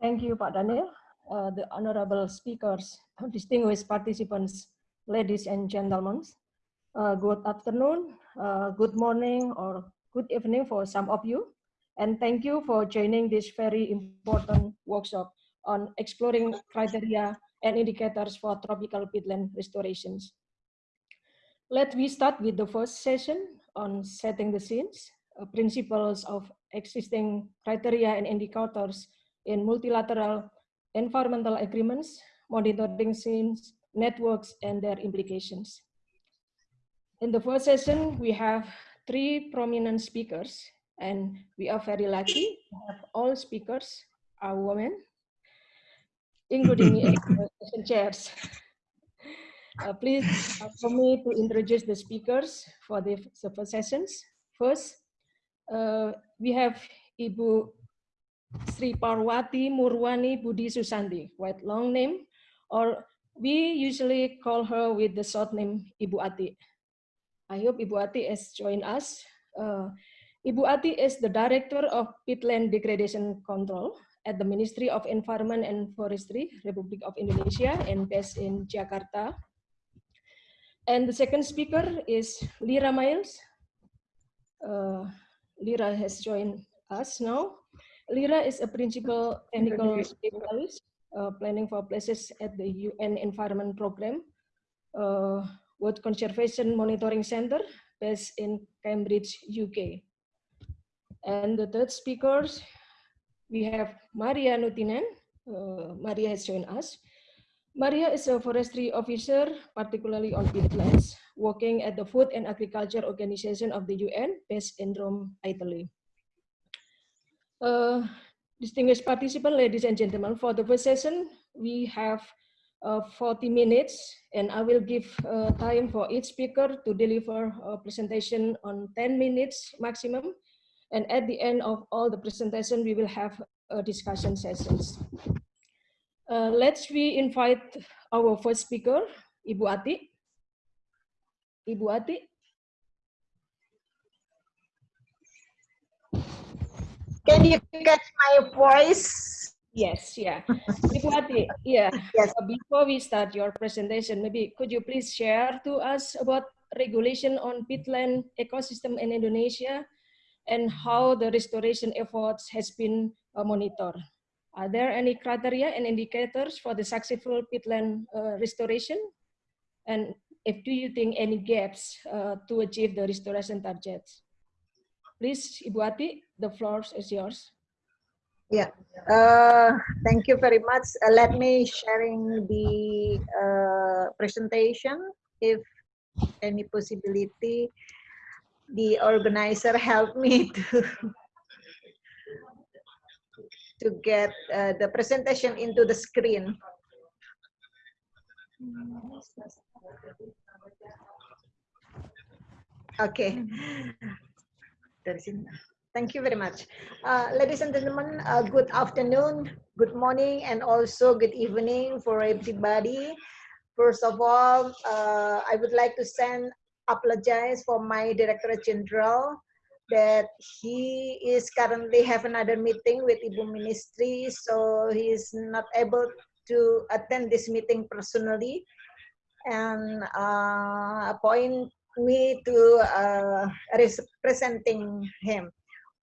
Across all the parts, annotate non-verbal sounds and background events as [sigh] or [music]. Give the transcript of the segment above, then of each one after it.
Thank you, Pak Daniel. Uh, the honorable speakers, [laughs] distinguished participants, ladies and gentlemen. Uh, good afternoon, uh, good morning, or good evening for some of you. And thank you for joining this very important workshop on exploring criteria and indicators for tropical peatland restorations. Let me start with the first session on setting the scenes, uh, principles of existing criteria and indicators in multilateral environmental agreements, monitoring scenes, networks, and their implications. In the first session, we have three prominent speakers, and we are very lucky to have all speakers are women, including [coughs] chairs. Uh, please for me to introduce the speakers for the, the first sessions. First, uh, we have Ibu Sri Parwati Murwani Budi Susanti, quite long name, or we usually call her with the short name Ibu Ati. I hope Ibu Ati has joined us. Uh, Ibu Ati is the Director of Peatland Degradation Control at the Ministry of Environment and Forestry, Republic of Indonesia, and based in Jakarta. And the second speaker is Lera Miles. Uh, Lera has joined us now. Lera is a principal technical specialist uh, planning for places at the UN Environment Program, uh, World Conservation Monitoring Center based in Cambridge, UK. And the third speakers, we have Maria Nuutinen. Uh, Maria has joined us. Maria is a forestry officer, particularly on peatlands, working at the Food and Agriculture Organization of the UN based in Rome, Italy. Uh, distinguished participants, ladies and gentlemen, for the first session, we have uh, 40 minutes and I will give uh, time for each speaker to deliver a presentation on 10 minutes maximum. And at the end of all the presentation, we will have a discussion sessions. Uh, let's we invite our first speaker, Ibu Ati. Ibu Ati. Can you catch my voice? Yes, yeah. Yeah. Yes. Before we start your presentation, maybe could you please share to us about regulation on peatland ecosystem in Indonesia and how the restoration efforts has been uh, monitored? Are there any criteria and indicators for the successful peatland uh, restoration? And if do you think any gaps uh, to achieve the restoration targets? Please, Ibu Ati, the floor is yours. Yeah, uh, thank you very much. Uh, let me sharing the uh, presentation. If any possibility, the organizer help me [laughs] to to get uh, the presentation into the screen. Okay. Thank you very much. Uh, ladies and gentlemen, uh, good afternoon, good morning, and also good evening for everybody. First of all, uh, I would like to send apologize for my Director General that he is currently have another meeting with Ibu Ministry, so he is not able to attend this meeting personally and uh, appoint me to uh, representing him.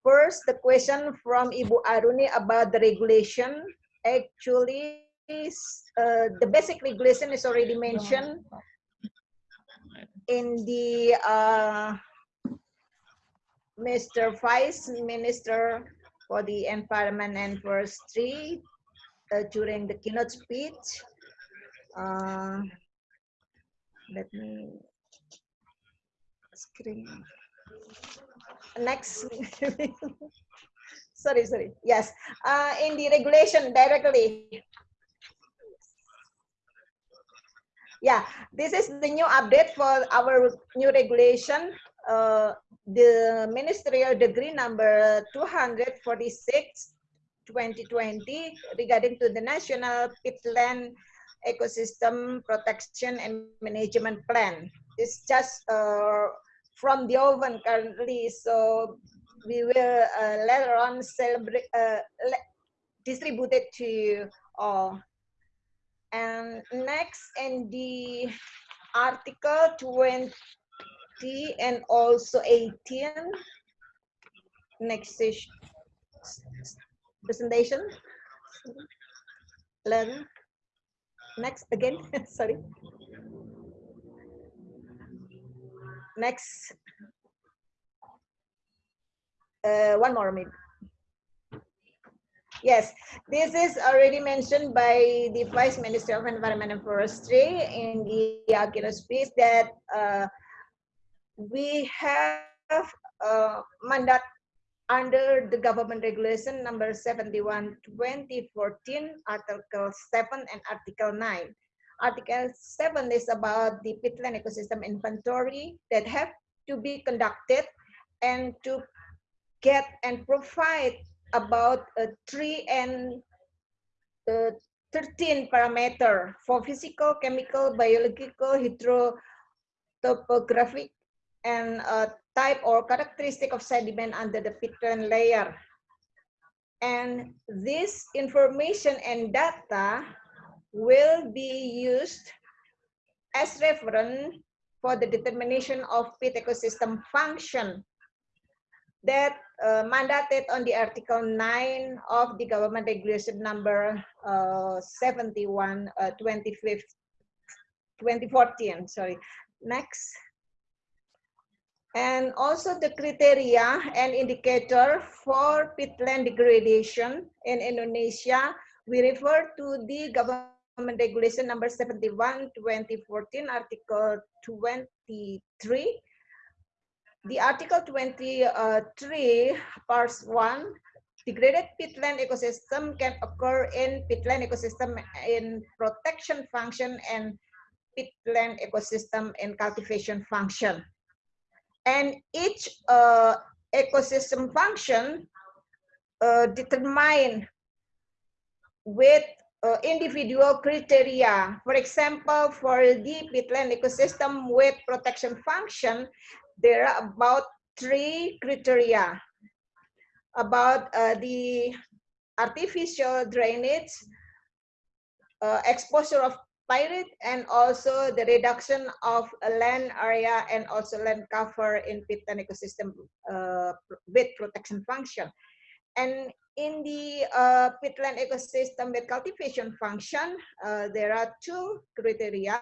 First, the question from Ibu Aruni about the regulation. Actually, uh, the basic regulation is already mentioned in the uh, Mr. Vice Minister for the Environment and Forestry uh, during the keynote speech. Uh, let me screen. Next. [laughs] sorry, sorry. Yes, uh, in the regulation directly. Yeah, this is the new update for our new regulation uh, the ministerial degree number 246 2020 regarding to the national peatland ecosystem protection and management plan it's just uh, from the oven currently so we will uh, later on celebrate uh, distributed to all. And next, in the article 20 and also 18, next presentation. Learn. Next again, [laughs] sorry. Next. Uh, one more maybe. Yes, this is already mentioned by the Vice Minister of Environment and Forestry in the Akira speech that uh, we have uh, mandate under the government regulation number 71 2014 article 7 and article 9 article 7 is about the peatland ecosystem inventory that have to be conducted and to get and provide about a tree and uh, 13 parameter for physical, chemical, biological, hydrotopographic, and uh, type or characteristic of sediment under the peatland layer. And this information and data will be used as reference for the determination of peat ecosystem function that uh, mandated on the Article 9 of the government regulation number uh, 71 uh, 2014 sorry. Next. And also the criteria and indicator for peatland degradation in Indonesia we refer to the government regulation number 71 2014 article 23 the Article 23, Part 1, degraded peatland ecosystem can occur in peatland ecosystem in protection function and peatland ecosystem in cultivation function. And each uh, ecosystem function uh, with uh, individual criteria. For example, for the peatland ecosystem with protection function, there are about three criteria about uh, the artificial drainage, uh, exposure of pyrite, and also the reduction of land area and also land cover in peatland ecosystem uh, with protection function. And in the uh, peatland ecosystem with cultivation function, uh, there are two criteria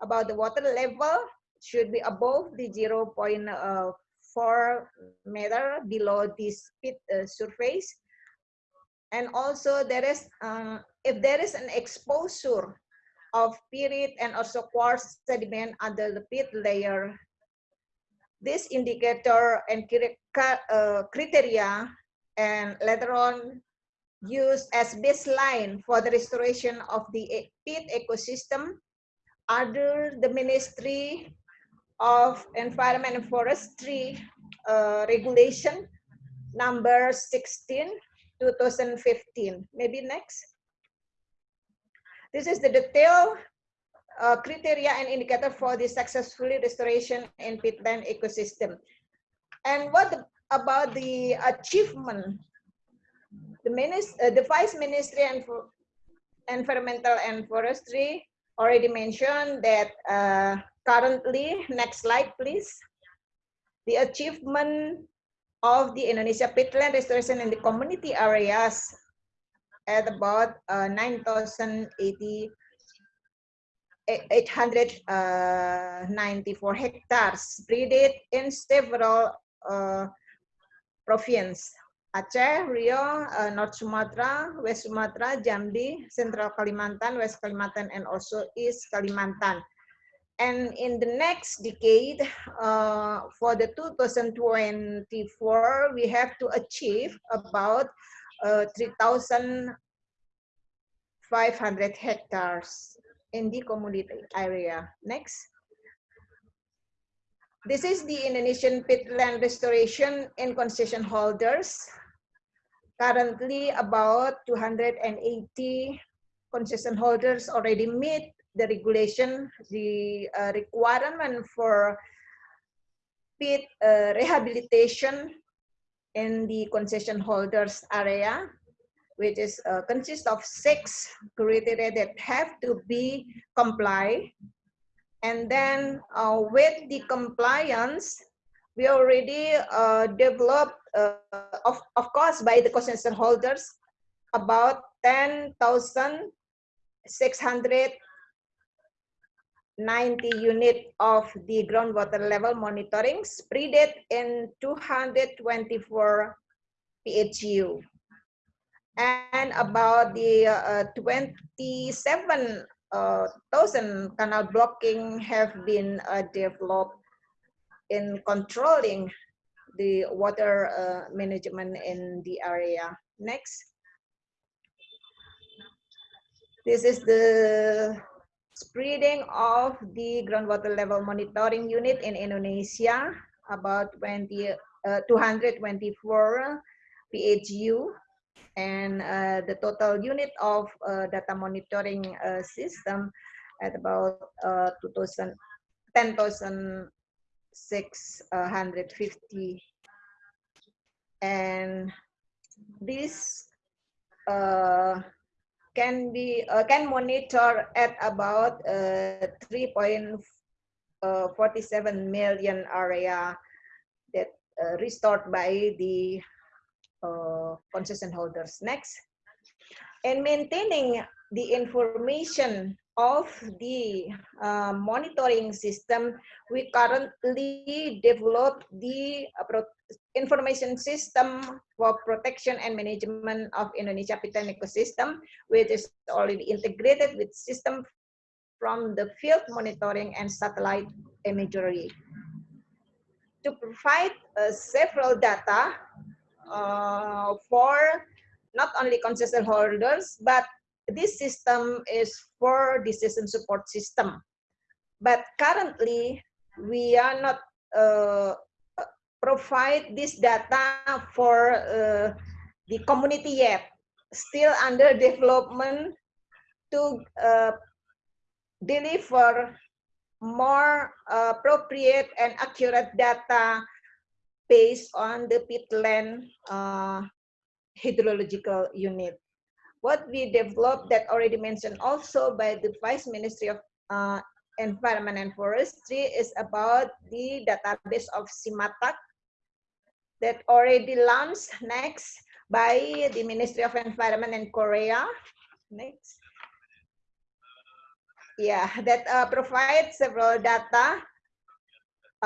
about the water level should be above the 0 uh, 0.4 meter below this pit uh, surface. And also there is, uh, if there is an exposure of pyrite and also quartz sediment under the pit layer, this indicator and uh, criteria and later on used as baseline for the restoration of the pit ecosystem under the ministry of Environment and Forestry uh, Regulation number 16, 2015. Maybe next. This is the detailed uh, criteria and indicator for the successfully restoration in peatland ecosystem. And what the, about the achievement? The, minister, uh, the Vice Ministry and for Environmental and Forestry already mentioned that uh, currently, next slide please, the achievement of the Indonesia peatland restoration in the community areas at about uh, 9,894 uh, hectares spread in several uh, provinces. Aceh, Riau, uh, North Sumatra, West Sumatra, Jambi, Central Kalimantan, West Kalimantan, and also East Kalimantan. And in the next decade, uh, for the 2024, we have to achieve about uh, 3,500 hectares in the community area. Next. This is the Indonesian peatland restoration in concession holders. Currently, about 280 concession holders already meet the regulation, the uh, requirement for pit uh, rehabilitation in the concession holders area. which is uh, consists of six criteria that have to be complied. And then uh, with the compliance, we already uh, developed, uh, of, of course, by the concession holders, about 10,690 unit of the groundwater level monitoring spread in 224 PHU and about the uh, 27,000 uh, canal blocking have been uh, developed in controlling the water uh, management in the area. Next. This is the spreading of the groundwater level monitoring unit in Indonesia, about 20, uh, 224 PHU and uh, the total unit of uh, data monitoring uh, system at about uh, 2000 10,650 and this uh, can be uh, can monitor at about 3.47 million area that restored by the uh, concession holders. Next. And maintaining the information of the uh, monitoring system, we currently develop the uh, information system for protection and management of Indonesia peatland ecosystem, which is already integrated with system from the field monitoring and satellite imagery. To provide uh, several data uh, for not only concession holders, but this system is for decision support system. But currently, we are not uh, provide this data for uh, the community yet. Still under development to uh, deliver more appropriate and accurate data based on the peatland uh, hydrological unit. What we developed that already mentioned also by the Vice Ministry of uh, Environment and Forestry is about the database of CIMATAC that already launched next by the Ministry of Environment in Korea. Next. Yeah, that uh, provides several data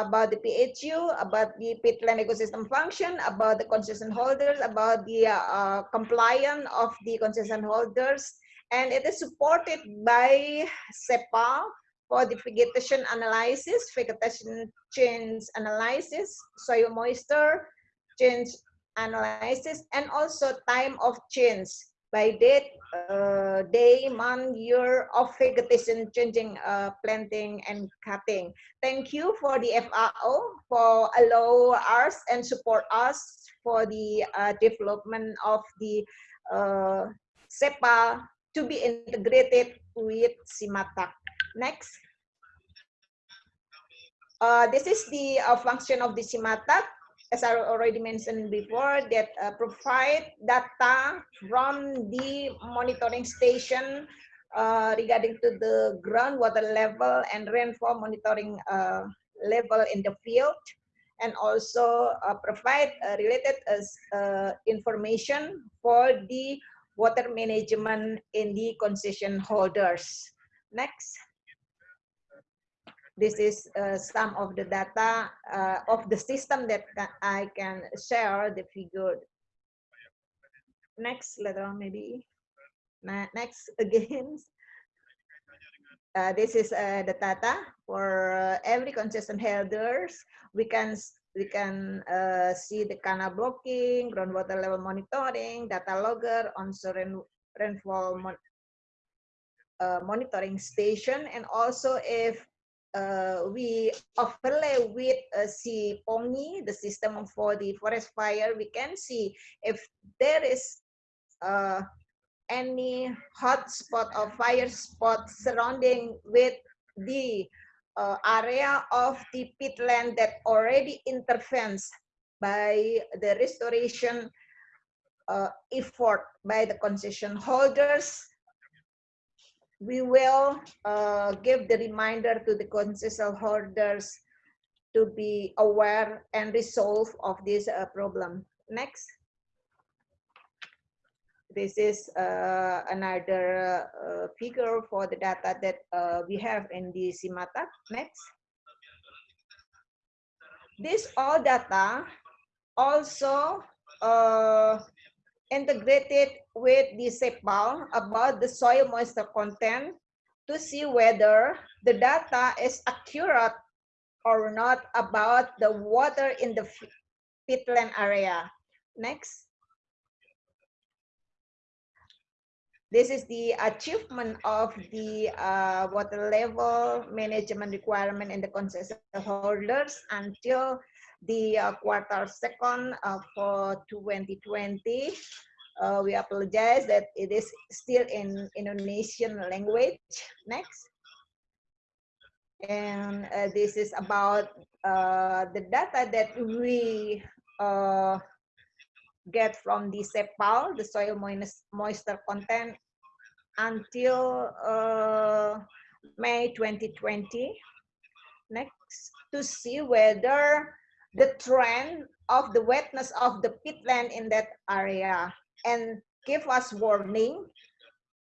about the PHU, about the peatland ecosystem function, about the concession holders, about the uh, compliance of the concession holders, and it is supported by SEPAL for the vegetation analysis, vegetation change analysis, soil moisture change analysis, and also time of change by date, uh, day, month, year of vegetation changing, uh, planting and cutting. Thank you for the FAO for allow us and support us for the uh, development of the uh, SEPAL to be integrated with CIMATAC. Next. Uh, this is the uh, function of the CIMATAC as I already mentioned before, that uh, provide data from the monitoring station uh, regarding to the groundwater level and rainfall monitoring uh, level in the field, and also uh, provide uh, related uh, information for the water management in the concession holders. Next this is uh, some of the data uh, of the system that I can share the figure. Next later on maybe. Next [laughs] again. Uh, this is uh, the data for uh, every concession holders. We can we can uh, see the canal blocking, groundwater level monitoring, data logger, onshore rain, rainfall mon monitoring station, and also if uh, we overlay with uh, the system for the forest fire, we can see if there is uh, any hot spot or fire spot surrounding with the uh, area of the peatland that already intervenes by the restoration uh, effort by the concession holders, we will uh, give the reminder to the concession holders to be aware and resolve of this uh, problem. Next. This is uh, another uh, figure for the data that uh, we have in the SIMATA. Next. This all data also uh, integrated with the SEPAL about the soil moisture content to see whether the data is accurate or not about the water in the peatland area. Next. This is the achievement of the uh, water level management requirement in the concession holders until the uh, quarter second uh, for 2020. Uh, we apologize that it is still in Indonesian language. Next. And uh, this is about the data that we get from the SEPAL, the soil moisture content, until uh, May 2020. Next, to see whether the trend of the wetness of the peatland in that area and give us warning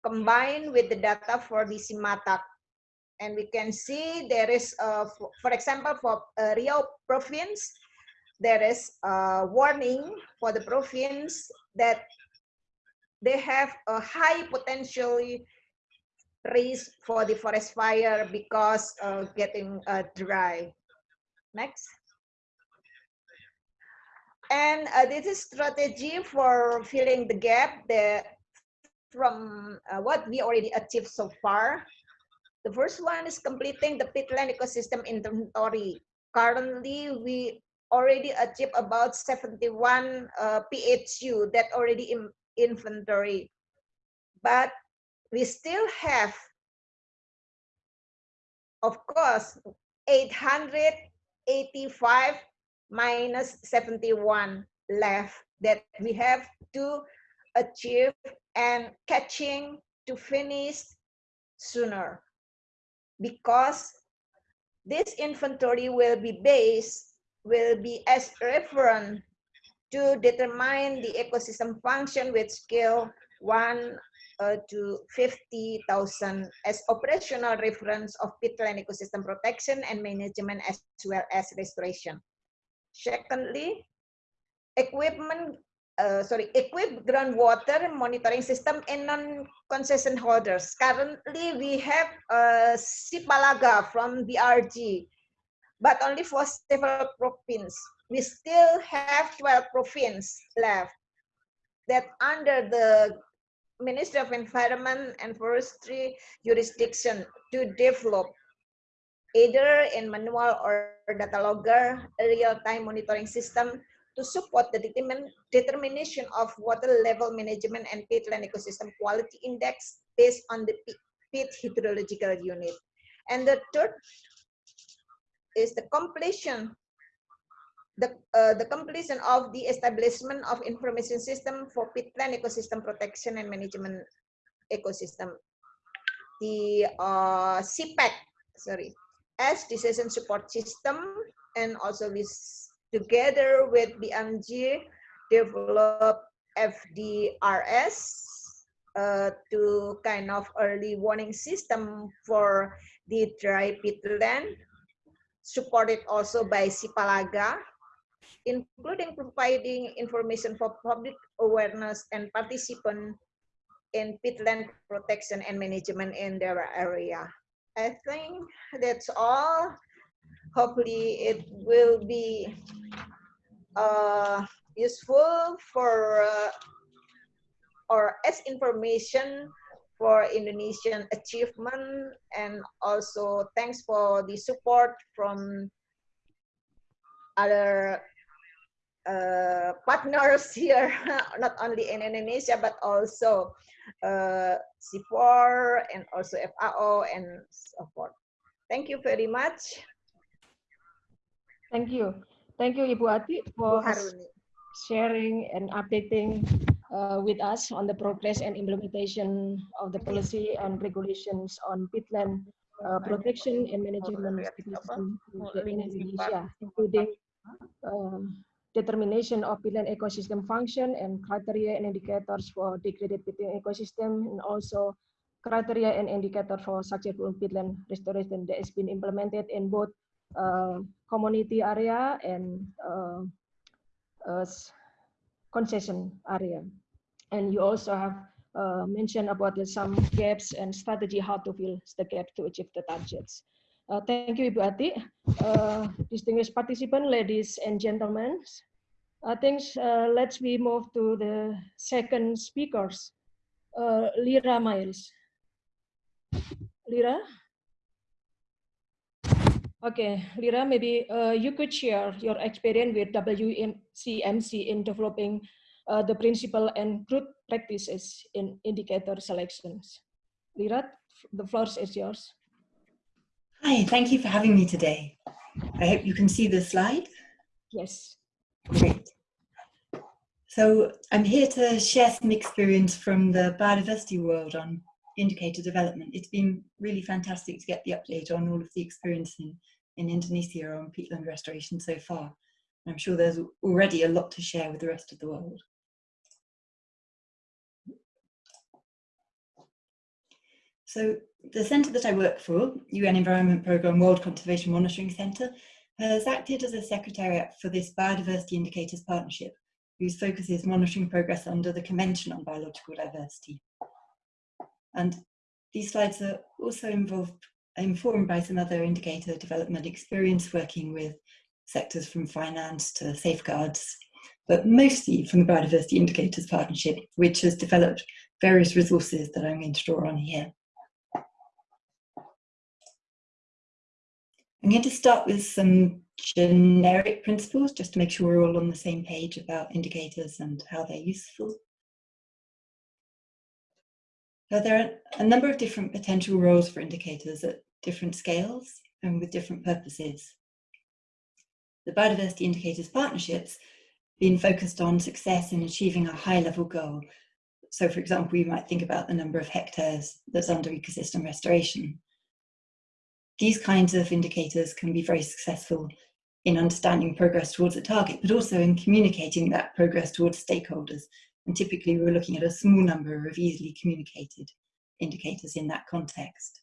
combined with the data for the SIMATAC. And we can see there is, for example, for uh, Riau province, there is a warning for the province that they have a high potential risk for the forest fire because of getting uh, dry. Next. And uh, this is strategy for filling the gap that from uh, what we already achieved so far. The first one is completing the peatland ecosystem inventory. Currently, we already achieved about 71 uh, PHU that already in inventory. But we still have, of course, 885 minus 71 left that we have to achieve and catching to finish sooner because this inventory will be based will be as reference to determine the ecosystem function with scale 1 uh, to 50,000 as operational reference of peatland ecosystem protection and management as well as restoration. Secondly, equipment, uh, sorry, equip groundwater monitoring system in non-concession holders. Currently, we have uh, Sipalaga from BRG, but only for several provinces. We still have 12 provinces left that under the Ministry of Environment and Forestry jurisdiction to develop either in manual or data logger real-time monitoring system to support the determination of water level management and peatland ecosystem quality index based on the peat hydrological unit. And the third is the completion the, uh, the completion of the establishment of information system for peatland ecosystem protection and management ecosystem. The uh, CPEC, sorry, as decision support system and also with together with BMG develop FDRS uh, to kind of early warning system for the dry peatland supported also by Sipalaga including providing information for public awareness and participant in peatland protection and management in their area. I think that's all. Hopefully it will be uh, useful for uh, or as information for Indonesian achievement and also thanks for the support from other uh, partners [laughs] here, not only in Indonesia, but also uh, CIFOR and also FAO and so forth. Thank you very much. Thank you. Thank you, Ibu Ati, for sharing and updating uh, with us on the progress and implementation of the policy and regulations on peatland uh, protection and management in Indonesia, including um, determination of peatland ecosystem function and criteria and indicators for degraded peatland ecosystem, and also criteria and indicator for successful peatland restoration that has been implemented in both uh, community area and uh, uh, concession area. And you also have uh, mentioned about some gaps and strategy how to fill the gap to achieve the targets. Uh, thank you, Ibu Ati. Uh, distinguished participants, ladies and gentlemen, I think uh, let's we move to the second speakers, uh, Lera Miles. Lera? Okay, Lera, maybe uh, you could share your experience with WCMC in developing uh, the principle and good practices in indicator selections. Lera, the floor is yours. Hi, thank you for having me today. I hope you can see the slide. Yes. Great. So I'm here to share some experience from the biodiversity world on indicator development. It's been really fantastic to get the update on all of the experience in, in Indonesia on peatland restoration so far. I'm sure there's already a lot to share with the rest of the world. So the centre that I work for, UN Environment Programme World Conservation Monitoring Centre, has acted as a secretariat for this Biodiversity Indicators Partnership, whose focus is monitoring progress under the Convention on Biological Diversity. And these slides are also involved, informed by some other indicator development experience working with sectors from finance to safeguards, but mostly from the Biodiversity Indicators Partnership, which has developed various resources that I'm going to draw on here. I'm going to start with some generic principles just to make sure we're all on the same page about indicators and how they're useful. So there are a number of different potential roles for indicators at different scales and with different purposes. The Biodiversity Indicators Partnerships been focused on success in achieving a high level goal. So for example, you might think about the number of hectares that's under ecosystem restoration. These kinds of indicators can be very successful in understanding progress towards a target, but also in communicating that progress towards stakeholders and typically we're looking at a small number of easily communicated indicators in that context.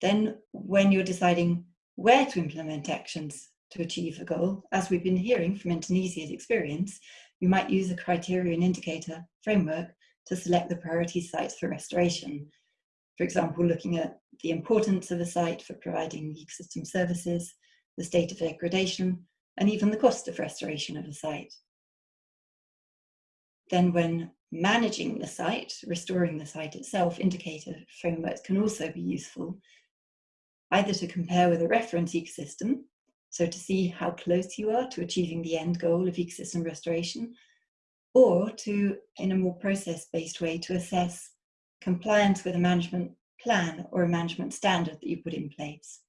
Then when you're deciding where to implement actions to achieve a goal, as we've been hearing from Indonesia's experience, you might use a criterion indicator framework to select the priority sites for restoration. For example, looking at the importance of a site for providing ecosystem services, the state of degradation, and even the cost of restoration of a site. Then when managing the site, restoring the site itself, indicator frameworks can also be useful, either to compare with a reference ecosystem, so to see how close you are to achieving the end goal of ecosystem restoration, or to, in a more process-based way, to assess compliance with a management plan or a management standard that you put in place.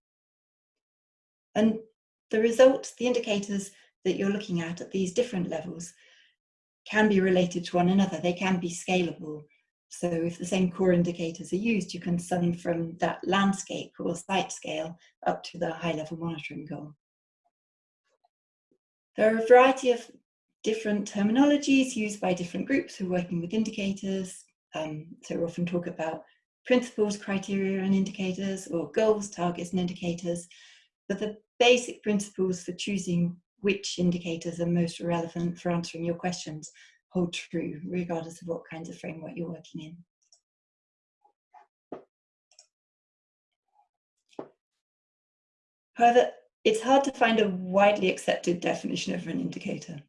And the results, the indicators that you're looking at at these different levels can be related to one another. They can be scalable. So if the same core indicators are used, you can sum from that landscape or site scale up to the high level monitoring goal. There are a variety of different terminologies used by different groups who are working with indicators. Um, so we often talk about principles, criteria and indicators, or goals, targets and indicators. But the basic principles for choosing which indicators are most relevant for answering your questions hold true, regardless of what kinds of framework you're working in. However, it's hard to find a widely accepted definition of an indicator.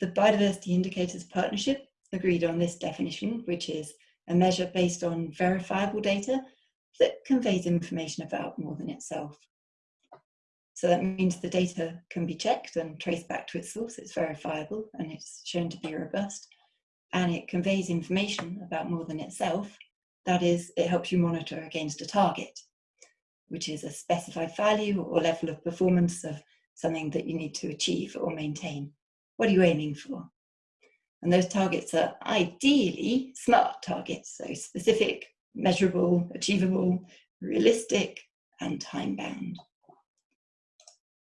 The Biodiversity Indicators Partnership agreed on this definition, which is a measure based on verifiable data that conveys information about more than itself. So that means the data can be checked and traced back to its source. It's verifiable and it's shown to be robust. And it conveys information about more than itself. That is, it helps you monitor against a target, which is a specified value or level of performance of something that you need to achieve or maintain. What are you aiming for? And those targets are ideally SMART targets, so specific, measurable, achievable, realistic, and time-bound.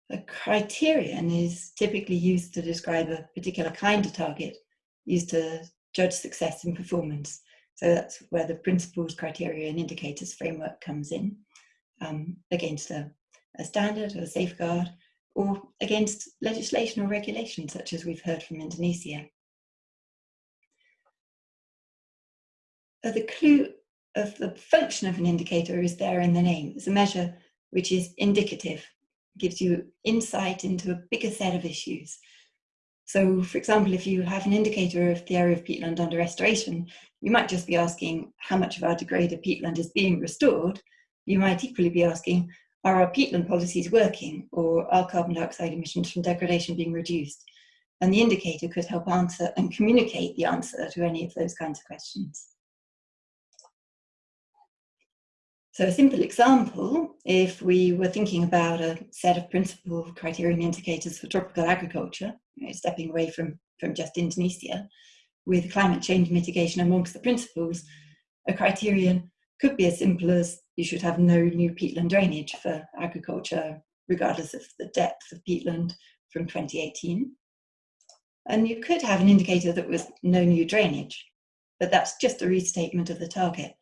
A criterion is typically used to describe a particular kind of target, used to judge success and performance. So that's where the principles, criteria, and indicators framework comes in um, against a, a standard or a safeguard or against legislation or regulation, such as we've heard from Indonesia. The clue of the function of an indicator is there in the name. It's a measure which is indicative, gives you insight into a bigger set of issues. So, for example, if you have an indicator of the area of peatland under restoration, you might just be asking how much of our degraded peatland is being restored. You might equally be asking, are our peatland policies working or are carbon dioxide emissions from degradation being reduced? And the indicator could help answer and communicate the answer to any of those kinds of questions. So a simple example, if we were thinking about a set of principal criterion indicators for tropical agriculture, you know, stepping away from, from just Indonesia, with climate change mitigation amongst the principles, a criterion could be as simple as you should have no new peatland drainage for agriculture, regardless of the depth of peatland from 2018. And you could have an indicator that was no new drainage, but that's just a restatement of the target.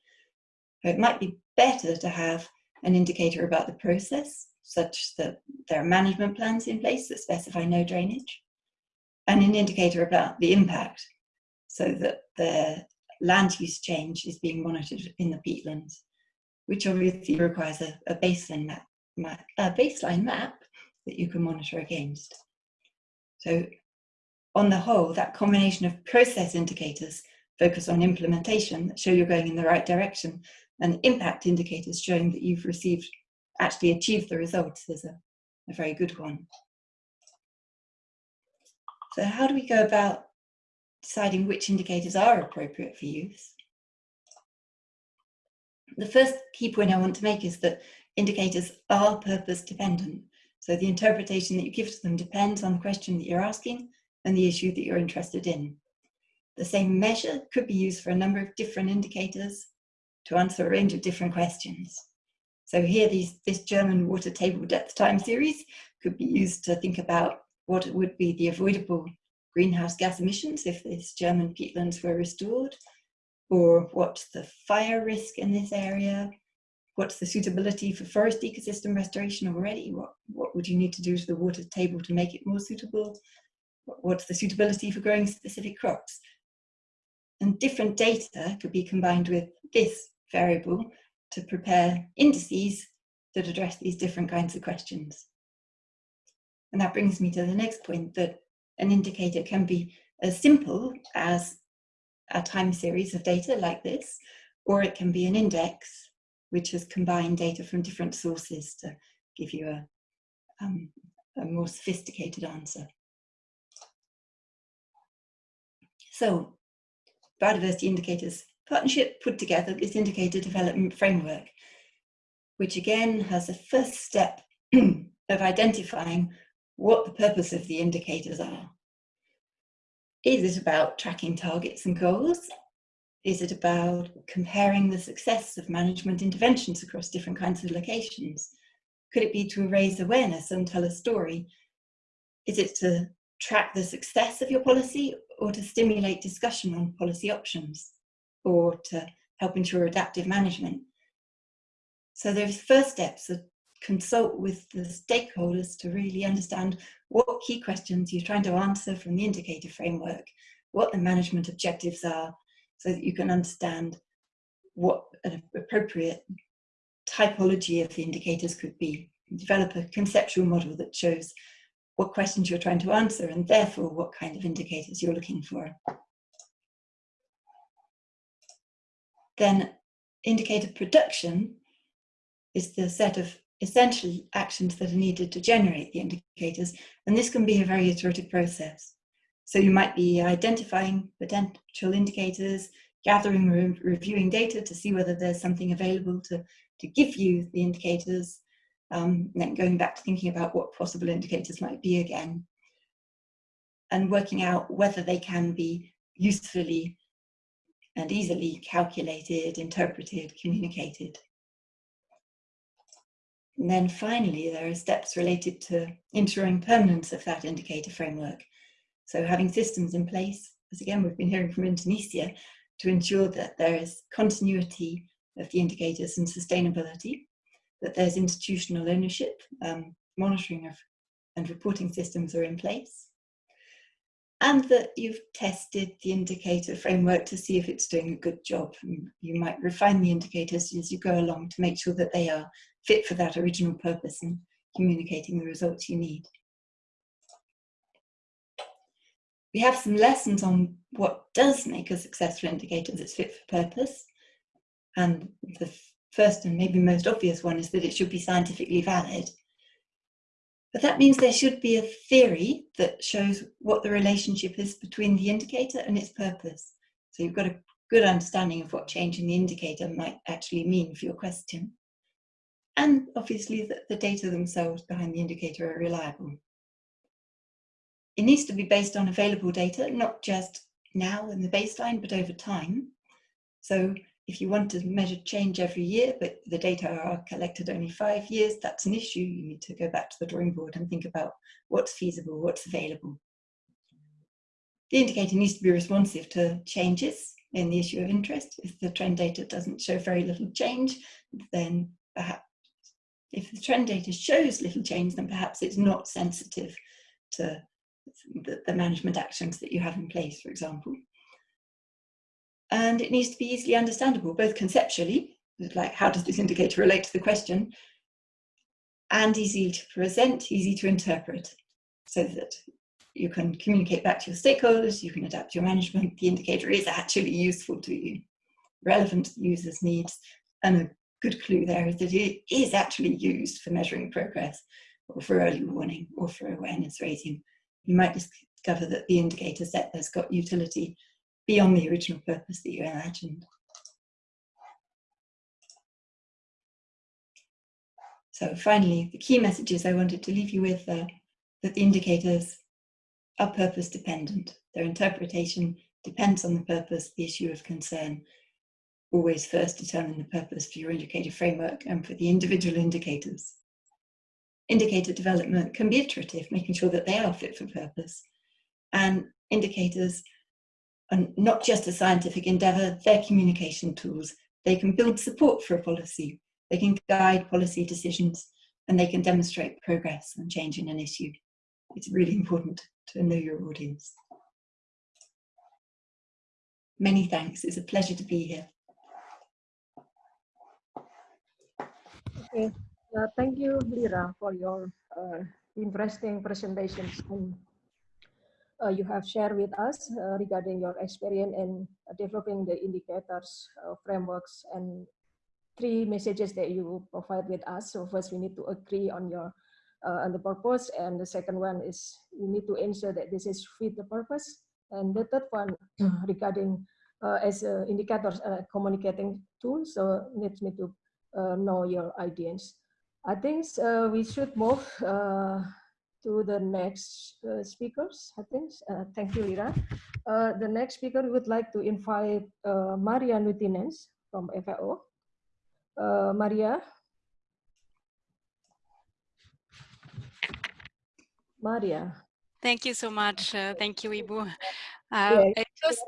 It might be better to have an indicator about the process, such that there are management plans in place that specify no drainage, and an indicator about the impact, so that the land use change is being monitored in the peatlands, which obviously requires a, a baseline map, a baseline map that you can monitor against. So on the whole, that combination of process indicators focus on implementation that show you're going in the right direction and impact indicators showing that you've received, actually achieved the results is a, a very good one. So how do we go about deciding which indicators are appropriate for use? The first key point I want to make is that indicators are purpose dependent. So the interpretation that you give to them depends on the question that you're asking and the issue that you're interested in. The same measure could be used for a number of different indicators to answer a range of different questions. So here, these, this German water table depth time series could be used to think about what would be the avoidable greenhouse gas emissions if this German peatlands were restored, or what's the fire risk in this area, what's the suitability for forest ecosystem restoration already, what, what would you need to do to the water table to make it more suitable, what's the suitability for growing specific crops. And different data could be combined with this variable to prepare indices that address these different kinds of questions. And that brings me to the next point that an indicator can be as simple as a time series of data like this, or it can be an index which has combined data from different sources to give you a, um, a more sophisticated answer. So biodiversity indicators partnership put together this indicator development framework, which again has a first step [clears throat] of identifying what the purpose of the indicators are. Is it about tracking targets and goals? Is it about comparing the success of management interventions across different kinds of locations? Could it be to raise awareness and tell a story? Is it to track the success of your policy or to stimulate discussion on policy options? Or to help ensure adaptive management. So those first steps are consult with the stakeholders to really understand what key questions you're trying to answer from the indicator framework, what the management objectives are, so that you can understand what an appropriate typology of the indicators could be. Develop a conceptual model that shows what questions you're trying to answer and therefore what kind of indicators you're looking for. Then indicator production is the set of essential actions that are needed to generate the indicators. And this can be a very iterative process. So you might be identifying potential indicators, gathering, re reviewing data to see whether there's something available to, to give you the indicators, um, then going back to thinking about what possible indicators might be again. and working out whether they can be usefully and easily calculated, interpreted, communicated. And then finally, there are steps related to ensuring permanence of that indicator framework. So having systems in place, as again we've been hearing from Indonesia, to ensure that there is continuity of the indicators and sustainability, that there's institutional ownership, um, monitoring of and reporting systems are in place, and that you've tested the indicator framework to see if it's doing a good job. You might refine the indicators as you go along to make sure that they are fit for that original purpose and communicating the results you need. We have some lessons on what does make a successful indicator that's fit for purpose. And the first and maybe most obvious one is that it should be scientifically valid. But that means there should be a theory that shows what the relationship is between the indicator and its purpose. So you've got a good understanding of what change in the indicator might actually mean for your question. And obviously that the data themselves behind the indicator are reliable. It needs to be based on available data, not just now in the baseline, but over time. So if you want to measure change every year, but the data are collected only five years, that's an issue. You need to go back to the drawing board and think about what's feasible, what's available. The indicator needs to be responsive to changes in the issue of interest. If the trend data doesn't show very little change, then perhaps if the trend data shows little change, then perhaps it's not sensitive to the, the management actions that you have in place, for example and it needs to be easily understandable, both conceptually, like how does this indicator relate to the question, and easy to present, easy to interpret, so that you can communicate back to your stakeholders, you can adapt your management, the indicator is actually useful to you, relevant to the user's needs, and a good clue there is that it is actually used for measuring progress, or for early warning, or for awareness raising. You might discover that the indicator set has got utility beyond the original purpose that you imagined. So finally, the key messages I wanted to leave you with are that the indicators are purpose dependent. Their interpretation depends on the purpose, the issue of concern. Always first determine the purpose for your indicator framework and for the individual indicators. Indicator development can be iterative, making sure that they are fit for purpose. And indicators and not just a scientific endeavour, they're communication tools. They can build support for a policy, they can guide policy decisions, and they can demonstrate progress and change in an issue. It's really important to know your audience. Many thanks, it's a pleasure to be here. Okay, uh, thank you, Lera, for your uh, interesting presentations uh, you have shared with us uh, regarding your experience in developing the indicators, uh, frameworks, and three messages that you provide with us. So first, we need to agree on your uh, on the purpose, and the second one is we need to ensure that this is fit the purpose, and the third one [clears throat] regarding uh, as indicators uh, communicating tools, so needs me to know your audience. I think we should move to the next uh, speakers, I think. Uh, thank you, Lera. Uh, the next speaker, we would like to invite uh, Maria Nuutinens from FAO. Uh, Maria. Maria. Thank you so much. Uh, thank you, Ibu. Uh, yeah, just,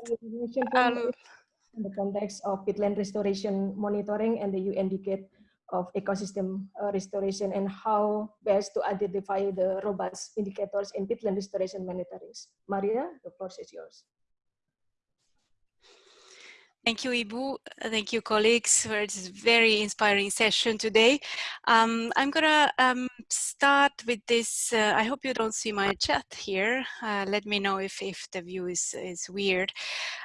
in the context of peatland restoration monitoring and the UN Decade of ecosystem uh, restoration and how best to identify the robust indicators in peatland restoration monitoring. Maria, the floor is yours. Thank you, Ibu. Thank you, colleagues, for this very inspiring session today. Um, I'm gonna um, start with this. Uh, I hope you don't see my chat here. Uh, let me know if, if the view is, is weird.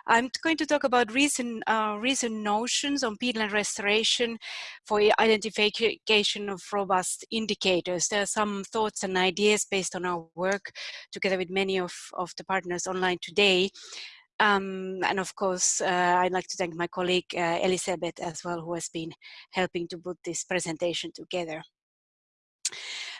I'm going to talk about recent, uh, recent notions on peatland restoration for identification of robust indicators. There are some thoughts and ideas based on our work together with many of, of the partners online today. Um, and of course, uh, I'd like to thank my colleague uh, Elizabeth as well, who has been helping to put this presentation together.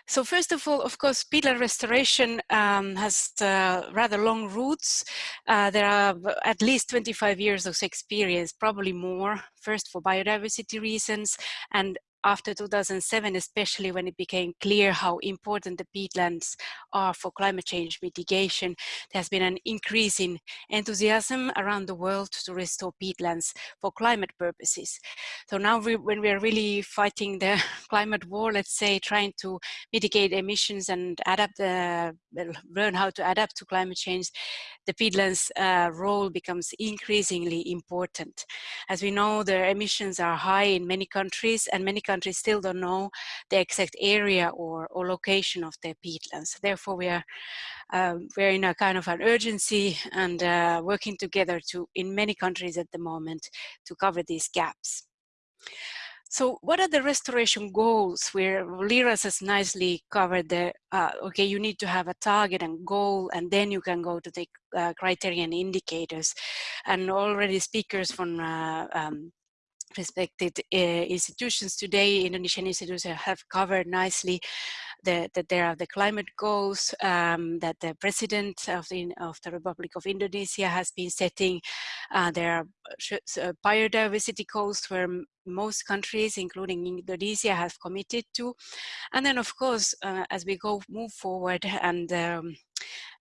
So first of all, of course, peatland restoration um, has uh, rather long roots. Uh, there are at least 25 years of experience, probably more, first for biodiversity reasons, and after 2007, especially when it became clear how important the peatlands are for climate change mitigation, there has been an increase in enthusiasm around the world to restore peatlands for climate purposes. So now we, when we are really fighting the [laughs] climate war, let's say, trying to mitigate emissions and adapt, uh, learn how to adapt to climate change, the peatlands uh, role becomes increasingly important. As we know, the emissions are high in many countries and many countries still don't know the exact area or, or location of their peatlands. Therefore, we are um, we're in a kind of an urgency and uh, working together to in many countries at the moment to cover these gaps. So what are the restoration goals where Lera's has nicely covered the, uh, okay, you need to have a target and goal and then you can go to the uh, criterion indicators. And already speakers from uh, um, respected uh, institutions today, Indonesian institutions have covered nicely the, that there are the climate goals um, that the president of the, of the Republic of Indonesia has been setting. Uh, there are uh, biodiversity goals where most countries, including Indonesia, have committed to. And then, of course, uh, as we go move forward and um,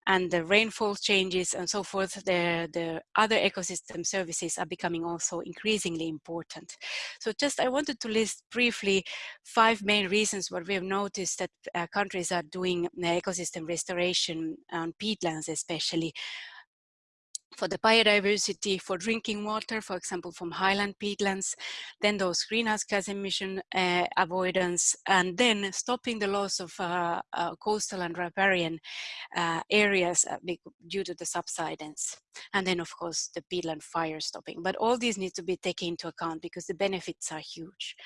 and the rainfall changes and so forth, the, the other ecosystem services are becoming also increasingly important. So just I wanted to list briefly five main reasons what we have noticed that uh, countries are doing ecosystem restoration on peatlands especially for the biodiversity, for drinking water, for example, from highland peatlands, then those greenhouse gas emission uh, avoidance, and then stopping the loss of uh, uh, coastal and riparian uh, areas uh, due to the subsidence. And then, of course, the peatland fire stopping. But all these need to be taken into account because the benefits are huge.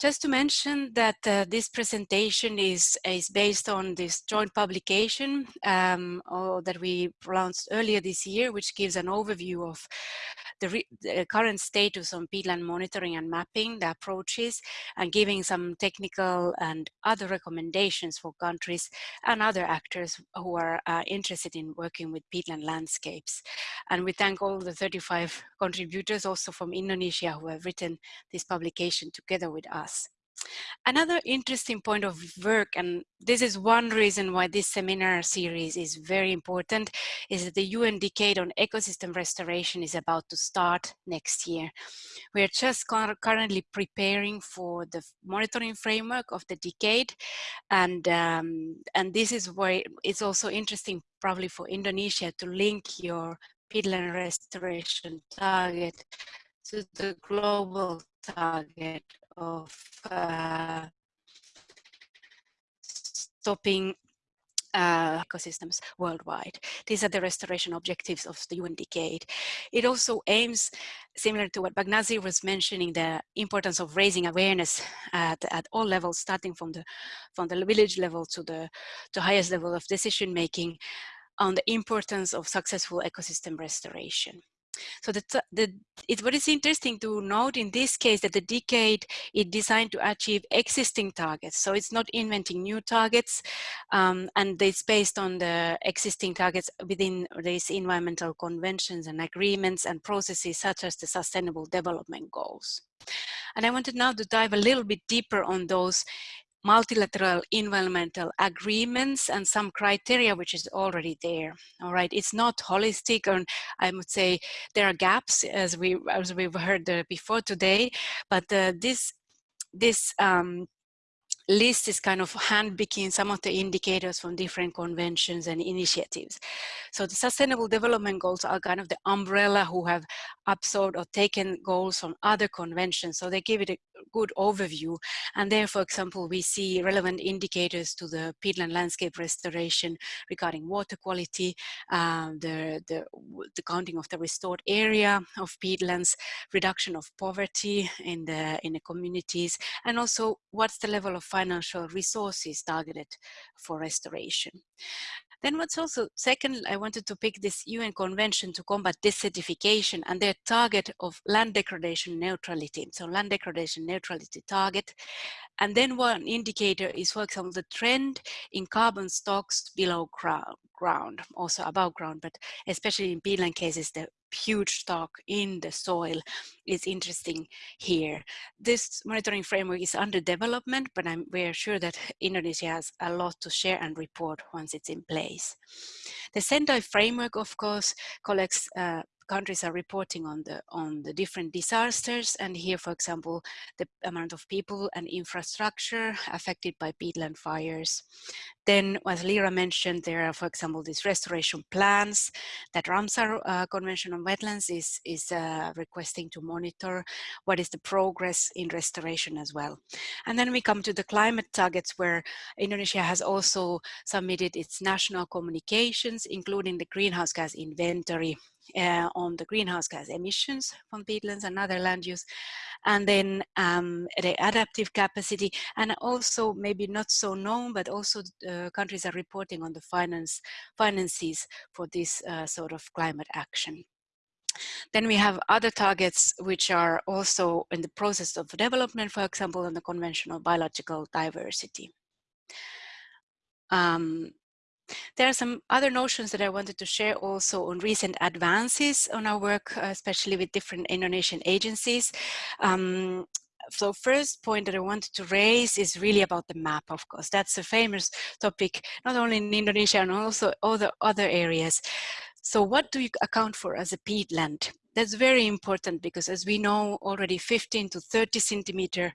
Just to mention that uh, this presentation is, is based on this joint publication um, that we launched earlier this year, which gives an overview of the, the, current status on peatland monitoring and mapping, the approaches, and giving some technical and other recommendations for countries and other actors who are uh, interested in working with peatland landscapes. And we thank all the 35 contributors also from Indonesia who have written this publication together with us. Another interesting point of work, and this is one reason why this seminar series is very important, is that the UN Decade on Ecosystem Restoration is about to start next year. We are just currently preparing for the monitoring framework of the decade, and, um, and this is why it's also interesting probably for Indonesia to link your peatland restoration target to the global target of uh, stopping uh, ecosystems worldwide. These are the restoration objectives of the UN Decade. It also aims, similar to what Bagnazi was mentioning, the importance of raising awareness at, at all levels, starting from the from the village level to the to highest level of decision making, on the importance of successful ecosystem restoration. So the, the, it, what is interesting to note in this case that the decade is designed to achieve existing targets. So it's not inventing new targets um, and it's based on the existing targets within these environmental conventions and agreements and processes such as the sustainable development goals. And I wanted now to dive a little bit deeper on those multilateral environmental agreements and some criteria which is already there all right it's not holistic and i would say there are gaps as we as we've heard uh, before today but uh, this this um, list is kind of handpicking some of the indicators from different conventions and initiatives. So the sustainable development goals are kind of the umbrella who have absorbed or taken goals from other conventions. So they give it a good overview. And there, for example, we see relevant indicators to the peatland landscape restoration regarding water quality, uh, the, the, the counting of the restored area of peatlands, reduction of poverty in the, in the communities, and also what's the level of financial resources targeted for restoration. Then what's also, second, I wanted to pick this UN Convention to combat desertification and their target of land degradation neutrality. So land degradation neutrality target. And then one indicator is, for example, the trend in carbon stocks below ground, ground also above ground, but especially in peatland cases, the huge stock in the soil is interesting here. This monitoring framework is under development, but I'm, we're sure that [laughs] Indonesia has a lot to share and report once it's in place. The Sendai framework, of course, collects uh, countries are reporting on the on the different disasters and here for example the amount of people and infrastructure affected by peatland fires then as Lera mentioned there are for example these restoration plans that Ramsar uh, Convention on Wetlands is is uh, requesting to monitor what is the progress in restoration as well. And then we come to the climate targets where Indonesia has also submitted its national communications including the greenhouse gas inventory uh, on the greenhouse gas emissions from peatlands and other land use, and then um, the adaptive capacity, and also maybe not so known, but also uh, countries are reporting on the finance finances for this uh, sort of climate action. Then we have other targets which are also in the process of development, for example, on the conventional biological diversity. Um, there are some other notions that I wanted to share also on recent advances on our work, uh, especially with different Indonesian agencies. Um, so first point that I wanted to raise is really about the map, of course. That's a famous topic, not only in Indonesia and also other, other areas. So what do you account for as a peatland? That's very important because as we know already 15 to 30 centimeter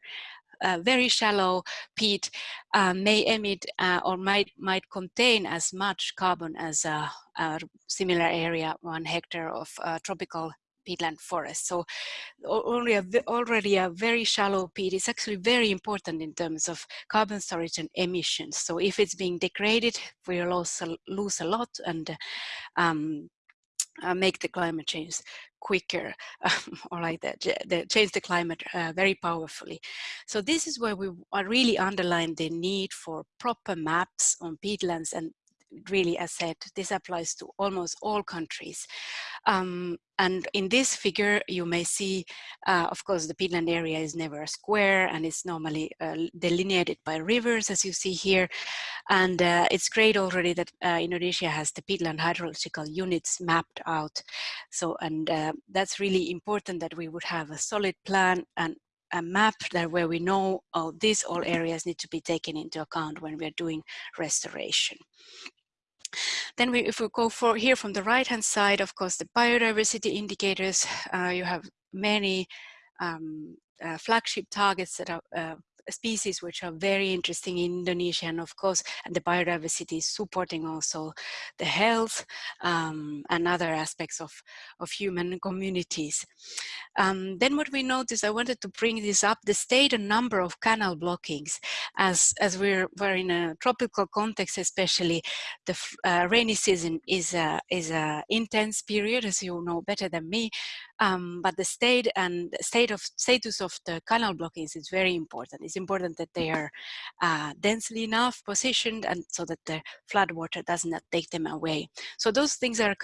uh, very shallow peat uh, may emit uh, or might might contain as much carbon as a, a similar area, one hectare of uh, tropical peatland forest. So only a, already a very shallow peat is actually very important in terms of carbon storage and emissions. So if it's being degraded, we lose a, lose a lot and um, uh, make the climate change quicker um, [laughs] or like that, the, change the climate uh, very powerfully. So this is where we are really underline the need for proper maps on peatlands and really, as said, this applies to almost all countries. Um, and in this figure, you may see, uh, of course, the peatland area is never a square and it's normally uh, delineated by rivers, as you see here. And uh, it's great already that uh, Indonesia has the peatland hydrological units mapped out. So, and uh, that's really important that we would have a solid plan and a map that where we know oh, these all areas need to be taken into account when we're doing restoration. Then we, if we go for here from the right hand side, of course, the biodiversity indicators, uh, you have many um, uh, flagship targets that are uh, species which are very interesting in Indonesia and of course and the biodiversity is supporting also the health um, and other aspects of, of human communities. Um, then what we noticed, I wanted to bring this up, the state and number of canal blockings as, as we're, we're in a tropical context especially the uh, rainy season is a, is a intense period as you know better than me um, but the state and state of status of the canal blockings is very important. It's important that they are uh, densely enough positioned and so that the flood water does not take them away. So those things are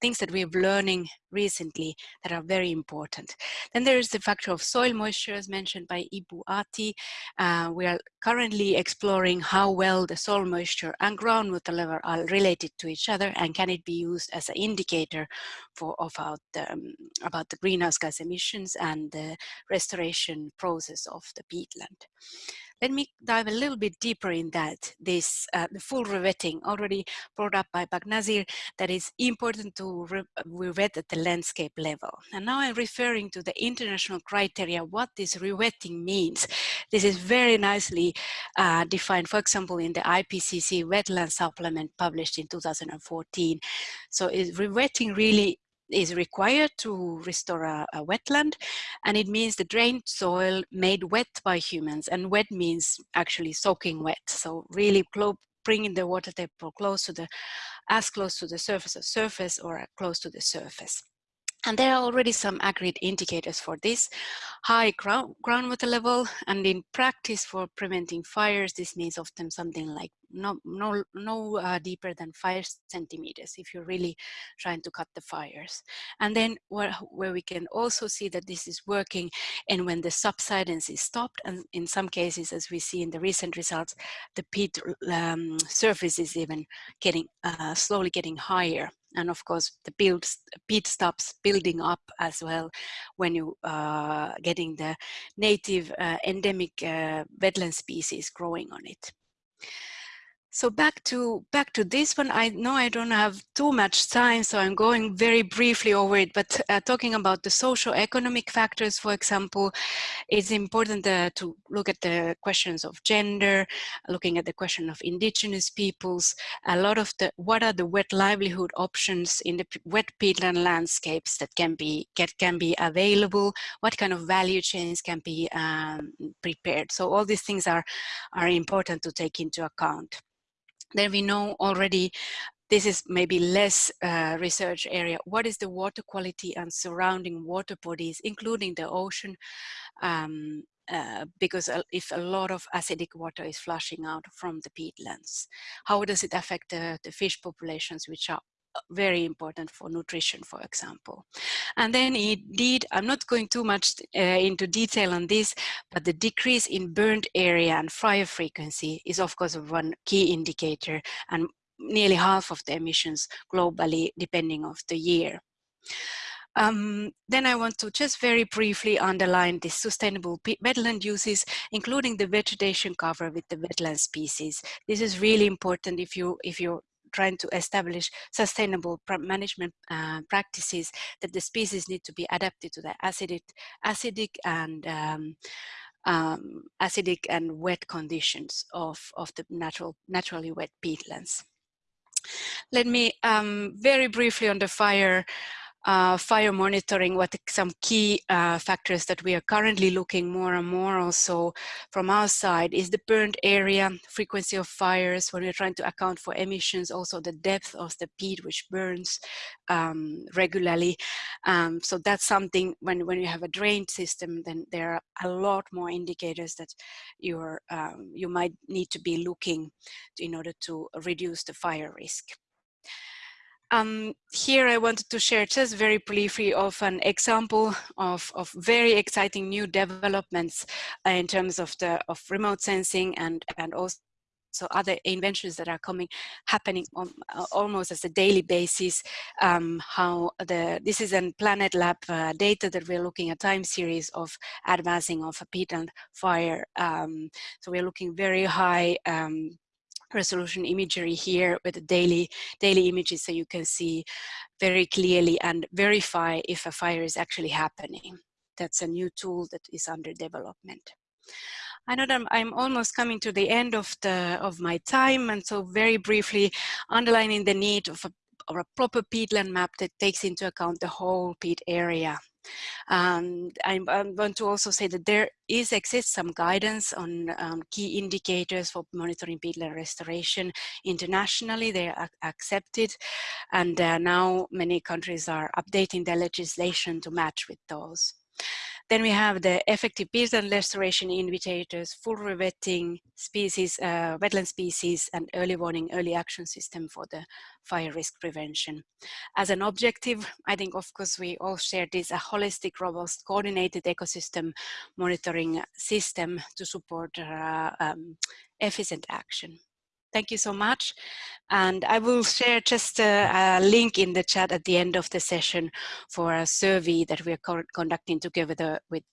things that we're learning recently that are very important. Then there is the factor of soil moisture as mentioned by Ibu Ati. Uh, we are currently exploring how well the soil moisture and groundwater level are related to each other and can it be used as an indicator for about, um, about the greenhouse gas emissions and the restoration process of the peatland. Let me dive a little bit deeper in that, this uh, the full rewetting already brought up by Bagnazir, that is important to re rewet at the landscape level. And now I'm referring to the international criteria, what this rewetting means. This is very nicely uh, defined, for example, in the IPCC wetland supplement published in 2014. So is rewetting really is required to restore a, a, wetland and it means the drained soil made wet by humans and wet means actually soaking wet. So really bringing the water table close to the as close to the surface of surface or close to the surface And there are already some agreed indicators for this. High ground, groundwater level, and in practice for preventing fires, this means often something like no, no, no uh, deeper than five centimeters if you're really trying to cut the fires. And then where, where we can also see that this is working and when the subsidence is stopped, and in some cases, as we see in the recent results, the peat um, surface is even getting uh, slowly getting higher and of course the build peat stops building up as well when you uh, getting the native uh, endemic uh, wetland species growing on it. So back to back to this one. I know I don't have too much time, so I'm going very briefly over it. But uh, talking about the socio-economic factors, for example, it's important uh, to look at the questions of gender, looking at the question of indigenous peoples. A lot of the what are the wet livelihood options in the wet peatland landscapes that can be get can be available. What kind of value chains can be um, prepared. So all these things are are important to take into account. Then we know already this is maybe less uh, research area. What is the water quality and surrounding water bodies, including the ocean? Um, uh, because if a lot of acidic water is flushing out from the peatlands, how does it affect the, the fish populations, which are very important for nutrition, for example. And then indeed, I'm not going too much uh, into detail on this, but the decrease in burned area and fire frequency is of course one key indicator and nearly half of the emissions globally, depending of the year. Um, then I want to just very briefly underline the sustainable wetland uses, including the vegetation cover with the wetland species. This is really important if you if you trying to establish sustainable management uh, practices that the species need to be adapted to the acidic, acidic and um, um, acidic and wet conditions of, of the natural, naturally wet peatlands. Let me um, very briefly on the fire uh, fire monitoring, what some key uh, factors that we are currently looking more and more also from our side is the burned area, frequency of fires, when we're trying to account for emissions, also the depth of the peat which burns um, regularly. Um, so that's something when, when you have a drained system, then there are a lot more indicators that you're, um, you might need to be looking in order to reduce the fire risk. Um, here I wanted to share just very briefly of an example of, of very exciting new developments uh, in terms of the of remote sensing and, and also so other inventions that are coming happening on, uh, almost as a daily basis. Um, how the this is a planet lab uh, data that we're looking at time series of advancing of a peat fire. Um, so we're looking very high um, resolution imagery here with the daily daily images so you can see very clearly and verify if a fire is actually happening. That's a new tool that is under development. I know that I'm almost coming to the end of the of my time and so very briefly underlining the need of a, of a proper peatland map that takes into account the whole peat area and I, I want to also say that there is exists some guidance on um, key indicators for monitoring peatland restoration internationally. They are accepted, and uh, now many countries are updating their legislation to match with those. Then we have the effective peatland restoration indicators, full rewetting, species, uh, wetland species, and early warning, early action system for the fire risk prevention. As an objective, I think of course we all share this, a holistic, robust, coordinated ecosystem monitoring system to support uh, um, efficient action. Thank you so much. And I will share just a, a, link in the chat at the end of the session for a survey that we are conducting together with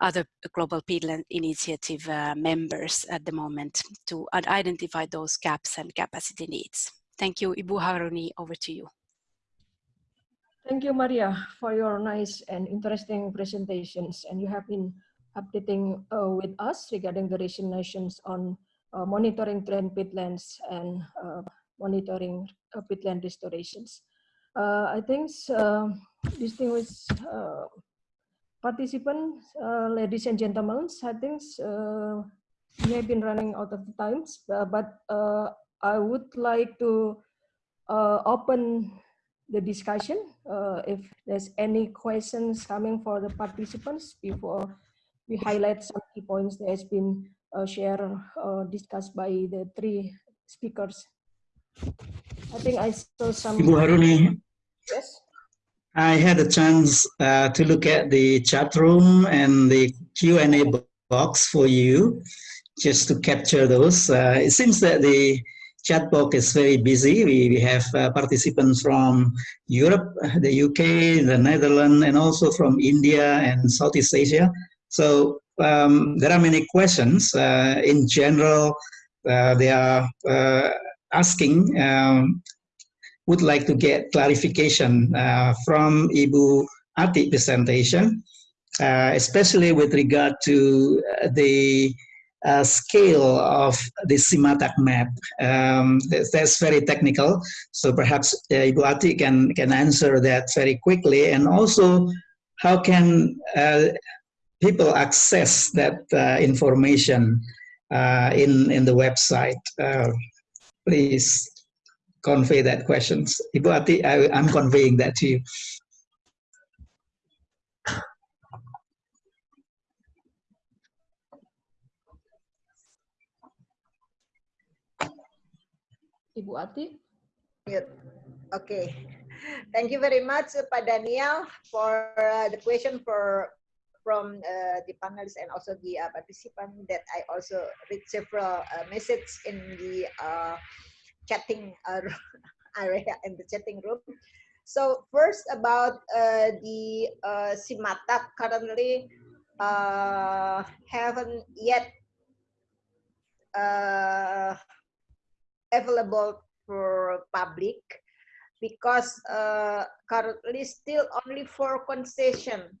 other Global Peatland Initiative uh, members at the moment to identify those gaps and capacity needs. Thank you. Ibu Haruni, over to you. Thank you, Maria, for your nice and interesting presentations. And you have been updating uh, with us regarding the recent nations on monitoring trend peatlands and uh, monitoring uh, peatland restorations. I think distinguished participants, ladies and gentlemen, I think we have been running out of times, but I would like to open the discussion. Uh, if there's any questions coming for the participants before we highlight some key points that has been uh, shared, uh, discussed by the three speakers. I think I saw some. Ibu Haruni, Yes. I had a chance uh, to look at the chat room and the Q&A box for you, just to capture those. Uh, it seems that the chat box is very busy. We, we have uh, participants from Europe, the UK, the Netherlands, and also from India and Southeast Asia. So um, there are many questions. Uh, in general, uh, they are uh, asking um, would like to get clarification uh, from Ibu Ati presentation, uh, especially with regard to uh, the scale of the SiMATAG map. Um, that's, very technical, so perhaps Ibu Ati can, can answer that very quickly. And also, how can people access that uh, information uh, in, in the website? Uh, please convey that questions. Ibu Ati, I, I'm conveying that to you. Ibu Ati. Good. Okay. Thank you very much, Pak Daniel, for uh, the question for from uh, the panelists and also the uh, participant that I also read several uh, messages in the uh, chatting [laughs] area in the chatting room. So first about uh, the uh, currently uh, haven't yet uh, available for public because currently still only for concession.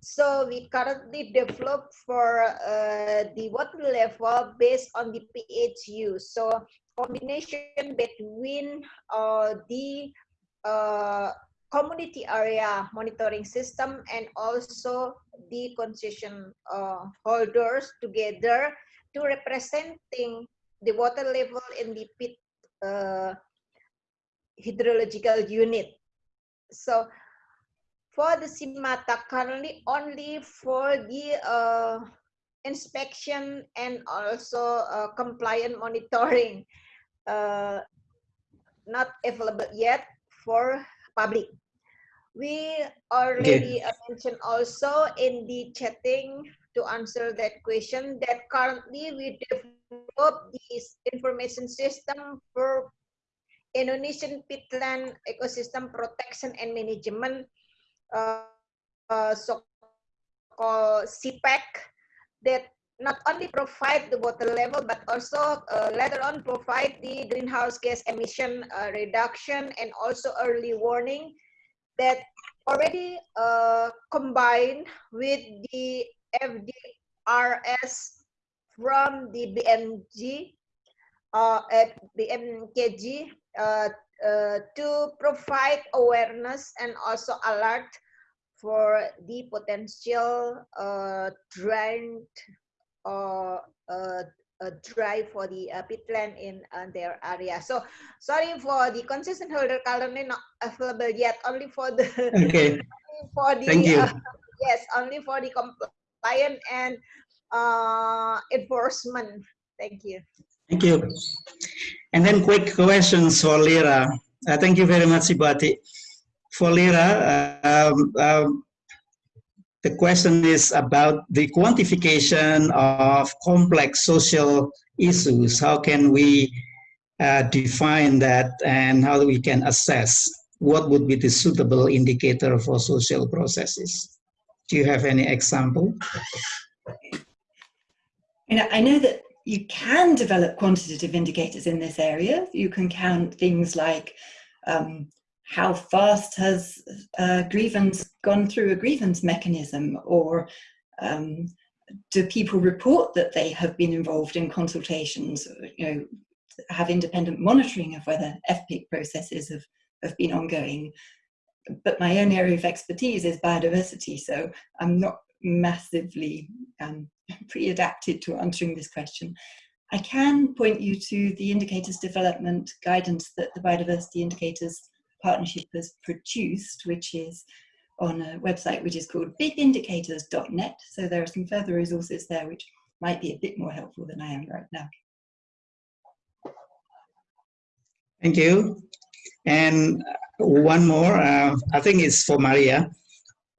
So we currently develop for uh, the water level based on the PHU. So combination between uh, the uh, community area monitoring system and also the concession uh, holders together to representing the water level in the peat uh, hydrological unit. So for the SiMATAG currently only for the uh, inspection and also uh, compliant monitoring uh, not available yet for public. We already okay. mentioned also in the chatting to answer that question that currently we develop this information system for Indonesian peatland ecosystem protection and management, uh, so-called that not only provide the water level, but also uh, later on provide the greenhouse gas emission uh, reduction and also early warning that already uh, combined with the FDRS from the BMG, uh, at BMKG uh, uh, to provide awareness and also alert for the potential uh, drained or uh, a drive for the uh, peatland in uh, their area. So sorry for the concession holder currently not available yet. Only for the [laughs] okay. [laughs] for the Thank you. Uh, yes, only for the compliant and uh, enforcement. Thank you. Thank you. And then quick questions for Lera. Uh, thank you very much, Ibu Ati. For Lera, um, um, the question is about the quantification of complex social issues. How can we uh, define that and how we can assess what would be the suitable indicator for social processes? Do you have any example? You know, I know that you can develop quantitative indicators in this area. You can count things like um, how fast has a grievance gone through a grievance mechanism? Or um, do people report that they have been involved in consultations you know have independent monitoring of whether FPIC processes have, have been ongoing? But my own area of expertise is biodiversity so I'm not massively um, [laughs] pre-adapted to answering this question. I can point you to the indicators development guidance that the biodiversity indicators partnership has produced, which is on a website which is called bipindicators.net. So there are some further resources there which might be a bit more helpful than I am right now. Thank you. And one more, uh, I think it's for Maria.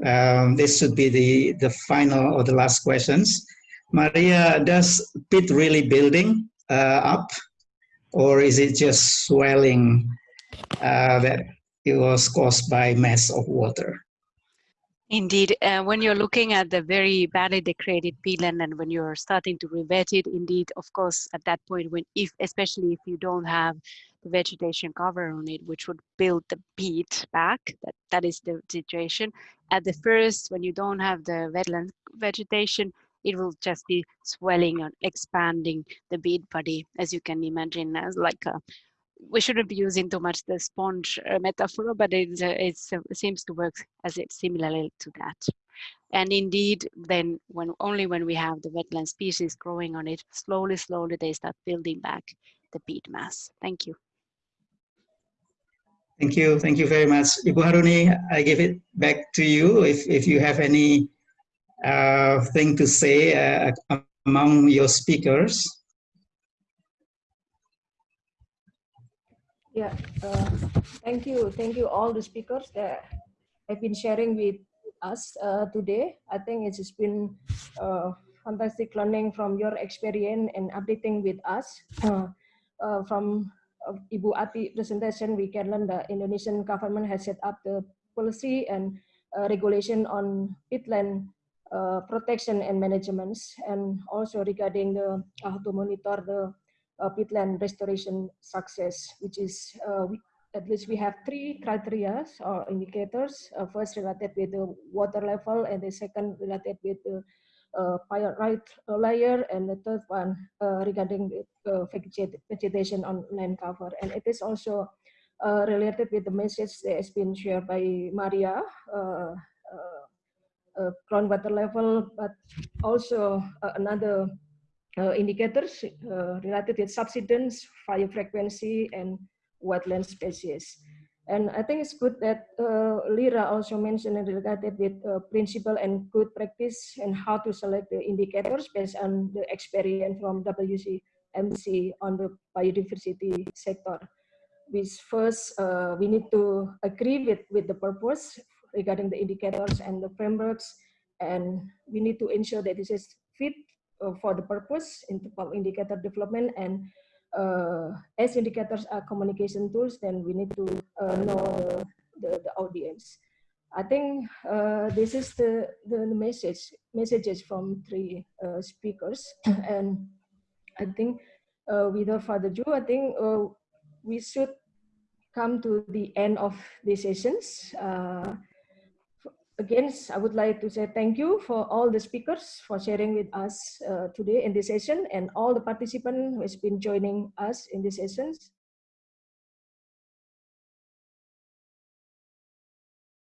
Um, this should be the, the final or the last questions. Maria, does peat really building uh, up or is it just swelling uh, that it was caused by mass of water? Indeed, uh, when you're looking at the very badly degraded peatland and when you're starting to rewet it, indeed, of course, at that point, when if especially if you don't have the vegetation cover on it, which would build the peat back, that, that is the situation. At the first, when you don't have the wetland vegetation, it will just be swelling and expanding the peat body, as you can imagine, as like a we shouldn't be using too much the sponge uh, metaphor, but uh, it seems to work as it similarly to that. And indeed, then when only when we have the wetland species growing on it, slowly, slowly they start building back the peat mass. Thank you. Thank you. Thank you very much. Ibu Haruni, I give it back to you if, if you have any uh, thing to say uh, among your speakers. Yeah, uh, thank you. Thank you all the speakers that have been sharing with us uh, today. I think it's been uh, fantastic learning from your experience and updating with us. Uh, uh, from uh, Ibu Ati presentation, we can learn the Indonesian government has set up the policy and regulation on peatland protection and management, and also regarding the how to monitor the uh, peatland restoration success, which is uh, we, at least we have three criteria or indicators. Uh, first related with the water level, and the second related with the uh, pyrite layer, and the third one uh, regarding the uh, vegetation on land cover. And it is also uh, related with the message that has been shared by Maria, uh, groundwater level, but also another uh, indicators uh, related with subsidence, fire frequency, and wetland species. And I think it's good that uh, Lera also mentioned related with uh, principle and good practice and how to select the indicators based on the experience from WCMC on the biodiversity sector. Which first, uh, we need to agree with, with the purpose regarding the indicators and the frameworks, and we need to ensure that this is fit for the purpose in indicator development and uh, as indicators are communication tools, then we need to uh, know the, the, the, audience. I think uh, this is the, the message messages from three uh, speakers, [clears throat] and I think uh, without further ado, I think we should come to the end of these sessions again, I would like to say thank you for all the speakers for sharing with us uh, today in this session and all the participants who has been joining us in this sessions.